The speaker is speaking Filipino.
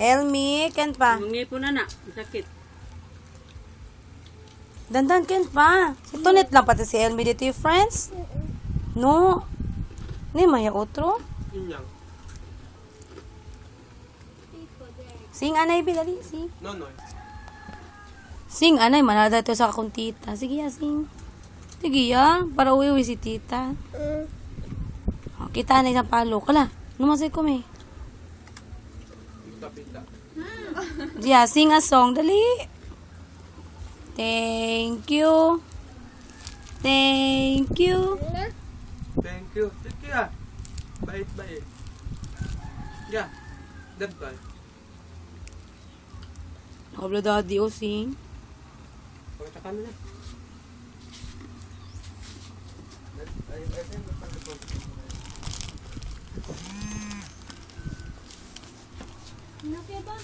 Elmi, ken pa. Mungipon na na. Sakit. Dandan, ken pa. Tunit lang pati si Elmi dito yung friends. No. Ni maya otro. Yun lang. Sing anay bilali, sing. No, no. Sing anay, manada to sa akong tita. Sige ya, sing. Sige ya, para uwi si tita. Oh, kita na isang palo. Kala, numasay ko may. Pita-pita. Yeah, sing a song. Dali. Thank you. Thank you. Thank you. Thank you ah. Bait-bait. Yeah. Bye. Nakabla daddy o sing. Pakita ka na na. Ay, ay, ay, ay, ay, ay, 你要变棒